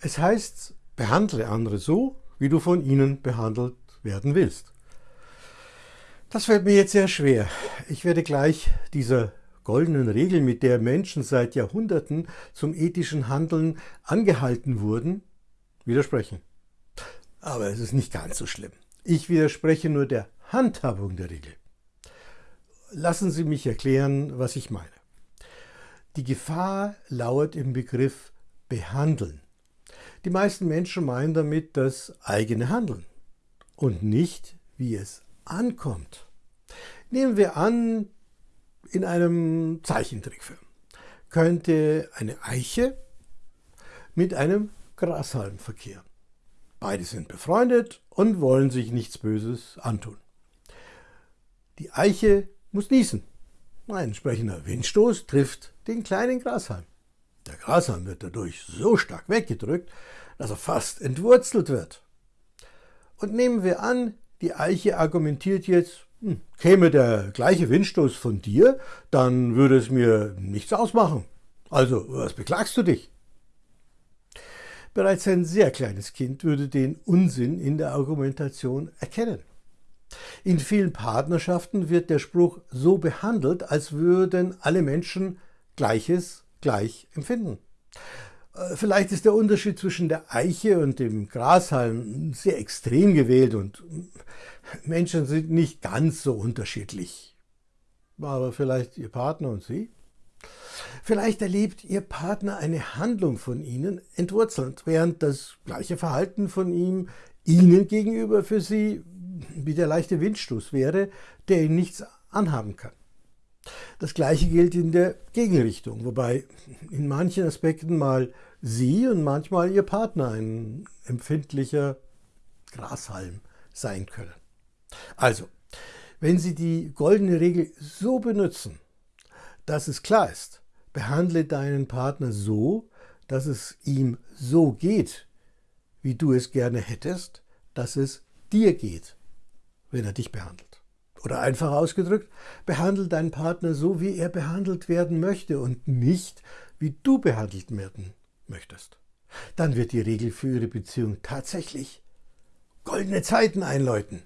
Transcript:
Es heißt, behandle andere so, wie du von ihnen behandelt werden willst. Das fällt mir jetzt sehr schwer. Ich werde gleich dieser goldenen Regel, mit der Menschen seit Jahrhunderten zum ethischen Handeln angehalten wurden, widersprechen. Aber es ist nicht ganz so schlimm. Ich widerspreche nur der Handhabung der Regel. Lassen Sie mich erklären, was ich meine. Die Gefahr lauert im Begriff behandeln. Die meisten Menschen meinen damit das eigene Handeln und nicht, wie es ankommt. Nehmen wir an, in einem Zeichentrickfilm könnte eine Eiche mit einem Grashalm verkehren. Beide sind befreundet und wollen sich nichts Böses antun. Die Eiche muss niesen. Ein entsprechender Windstoß trifft den kleinen Grashalm. Grashalm wird dadurch so stark weggedrückt, dass er fast entwurzelt wird. Und nehmen wir an, die Eiche argumentiert jetzt, hm, käme der gleiche Windstoß von dir, dann würde es mir nichts ausmachen. Also, was beklagst du dich? Bereits ein sehr kleines Kind würde den Unsinn in der Argumentation erkennen. In vielen Partnerschaften wird der Spruch so behandelt, als würden alle Menschen Gleiches gleich empfinden. Äh, vielleicht ist der Unterschied zwischen der Eiche und dem Grashalm sehr extrem gewählt und Menschen sind nicht ganz so unterschiedlich. Aber vielleicht Ihr Partner und Sie? Vielleicht erlebt Ihr Partner eine Handlung von Ihnen entwurzelnd, während das gleiche Verhalten von ihm Ihnen gegenüber für Sie wie der leichte Windstoß wäre, der Ihnen nichts anhaben kann. Das gleiche gilt in der Gegenrichtung, wobei in manchen Aspekten mal Sie und manchmal Ihr Partner ein empfindlicher Grashalm sein können. Also, wenn Sie die goldene Regel so benutzen, dass es klar ist, behandle deinen Partner so, dass es ihm so geht, wie du es gerne hättest, dass es dir geht, wenn er dich behandelt. Oder einfach ausgedrückt, behandle deinen Partner so, wie er behandelt werden möchte und nicht, wie du behandelt werden möchtest. Dann wird die Regel für Ihre Beziehung tatsächlich goldene Zeiten einläuten.